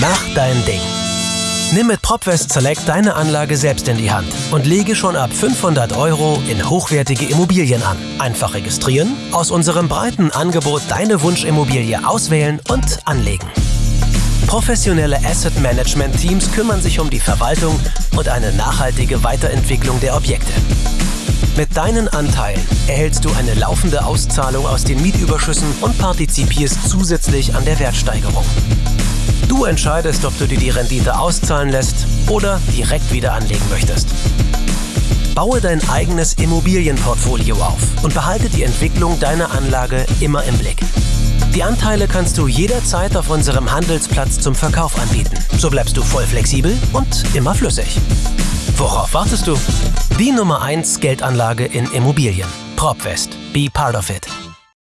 Mach dein Ding. Nimm mit PropWest Select deine Anlage selbst in die Hand und lege schon ab 500 Euro in hochwertige Immobilien an. Einfach registrieren, aus unserem breiten Angebot deine Wunschimmobilie auswählen und anlegen. Professionelle Asset Management Teams kümmern sich um die Verwaltung und eine nachhaltige Weiterentwicklung der Objekte. Mit deinen Anteilen erhältst du eine laufende Auszahlung aus den Mietüberschüssen und partizipierst zusätzlich an der Wertsteigerung. Du entscheidest, ob du dir die Rendite auszahlen lässt oder direkt wieder anlegen möchtest. Baue dein eigenes Immobilienportfolio auf und behalte die Entwicklung deiner Anlage immer im Blick. Die Anteile kannst du jederzeit auf unserem Handelsplatz zum Verkauf anbieten. So bleibst du voll flexibel und immer flüssig. Worauf wartest du? Die Nummer 1 Geldanlage in Immobilien. PropWest. Be part of it.